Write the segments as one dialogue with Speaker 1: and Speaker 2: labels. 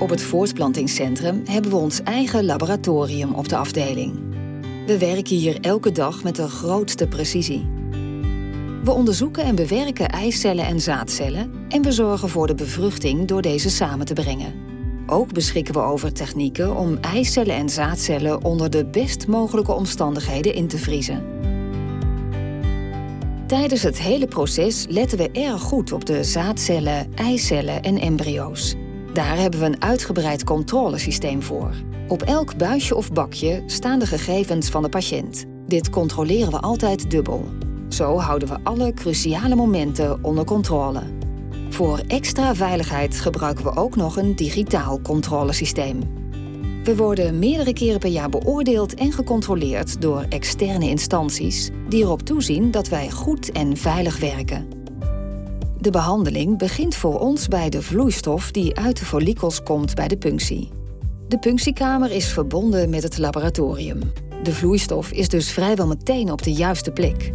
Speaker 1: Op het voortplantingscentrum hebben we ons eigen laboratorium op de afdeling. We werken hier elke dag met de grootste precisie. We onderzoeken en bewerken eicellen en zaadcellen en we zorgen voor de bevruchting door deze samen te brengen. Ook beschikken we over technieken om eicellen en zaadcellen onder de best mogelijke omstandigheden in te vriezen. Tijdens het hele proces letten we erg goed op de zaadcellen, eicellen en embryo's. Daar hebben we een uitgebreid controlesysteem voor. Op elk buisje of bakje staan de gegevens van de patiënt. Dit controleren we altijd dubbel. Zo houden we alle cruciale momenten onder controle. Voor extra veiligheid gebruiken we ook nog een digitaal controlesysteem. We worden meerdere keren per jaar beoordeeld en gecontroleerd door externe instanties die erop toezien dat wij goed en veilig werken. De behandeling begint voor ons bij de vloeistof die uit de follikels komt bij de punctie. De punctiekamer is verbonden met het laboratorium. De vloeistof is dus vrijwel meteen op de juiste plek.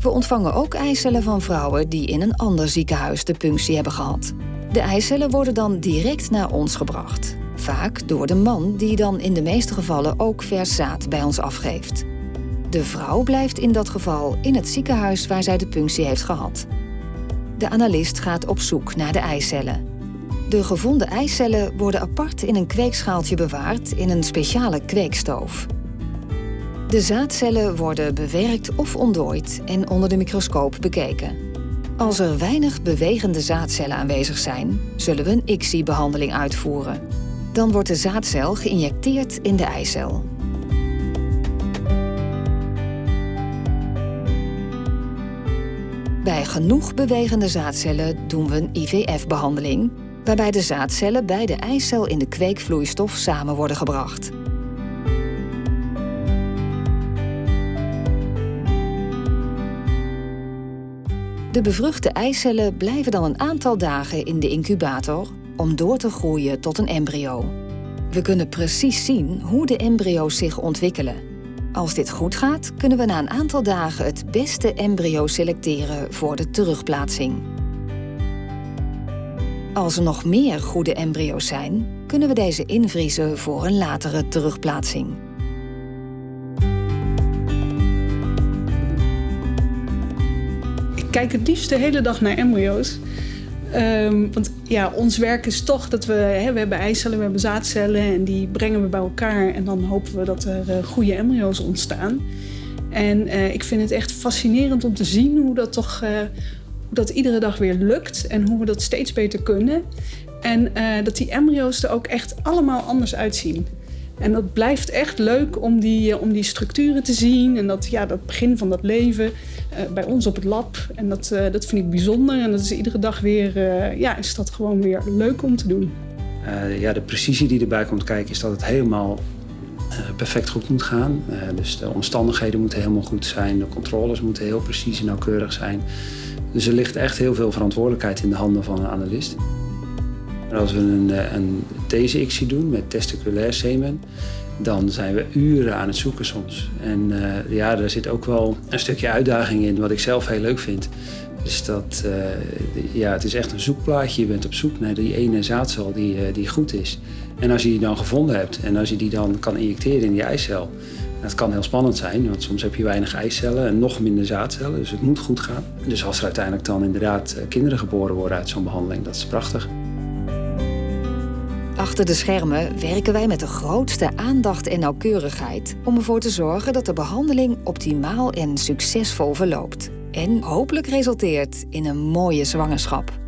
Speaker 1: We ontvangen ook eicellen van vrouwen die in een ander ziekenhuis de punctie hebben gehad. De eicellen worden dan direct naar ons gebracht. Vaak door de man die dan in de meeste gevallen ook vers zaad bij ons afgeeft. De vrouw blijft in dat geval in het ziekenhuis waar zij de punctie heeft gehad. De analist gaat op zoek naar de eicellen. De gevonden eicellen worden apart in een kweekschaaltje bewaard in een speciale kweekstoof. De zaadcellen worden bewerkt of ontdooid en onder de microscoop bekeken. Als er weinig bewegende zaadcellen aanwezig zijn, zullen we een ICSI-behandeling uitvoeren. Dan wordt de zaadcel geïnjecteerd in de eicel. Bij genoeg bewegende zaadcellen doen we een IVF-behandeling, waarbij de zaadcellen bij de eicel in de kweekvloeistof samen worden gebracht. De bevruchte eicellen blijven dan een aantal dagen in de incubator om door te groeien tot een embryo. We kunnen precies zien hoe de embryo's zich ontwikkelen. Als dit goed gaat, kunnen we na een aantal dagen het beste embryo selecteren voor de terugplaatsing. Als er nog meer goede embryo's zijn, kunnen we deze invriezen voor een latere terugplaatsing.
Speaker 2: kijk het liefst de hele dag naar embryo's. Um, want ja, ons werk is toch dat we, hè, we hebben eicellen, we hebben zaadcellen en die brengen we bij elkaar en dan hopen we dat er uh, goede embryo's ontstaan. En uh, ik vind het echt fascinerend om te zien hoe dat toch uh, hoe dat iedere dag weer lukt en hoe we dat steeds beter kunnen. En dat die embryo's er ook echt allemaal anders uitzien. En dat blijft echt leuk om die, om die structuren te zien en dat, ja, dat begin van dat leven. Eh, bij ons op het lab. En dat, uh, dat vind ik bijzonder. En dat is iedere dag weer, ja, is dat gewoon weer leuk om te doen.
Speaker 3: ja, de precisie die erbij komt kijken is dat het helemaal perfect goed moet gaan. dus de omstandigheden moeten helemaal goed zijn. De controles moeten heel precies en nauwkeurig zijn. Dus er ligt echt heel veel verantwoordelijkheid in de handen van een analist. Als we een, een TCXie doen met testiculair semen, dan zijn we uren aan het zoeken soms. En uh, ja, daar zit ook wel een stukje uitdaging in, wat ik zelf heel leuk vind. Dus dat, uh, ja, het is echt een zoekplaatje. Je bent op zoek naar die ene zaadcel die, die goed is. En als je die dan gevonden hebt en als je die dan kan injecteren in die eicel, dat kan heel spannend zijn, want soms heb je weinig eicellen en nog minder zaadcellen, dus het moet goed gaan. Dus als er uiteindelijk dan inderdaad kinderen geboren worden uit zo'n behandeling, dat is prachtig.
Speaker 1: Achter de schermen werken wij met de grootste aandacht en nauwkeurigheid om ervoor te zorgen dat de behandeling optimaal en succesvol verloopt. En hopelijk resulteert in een mooie zwangerschap.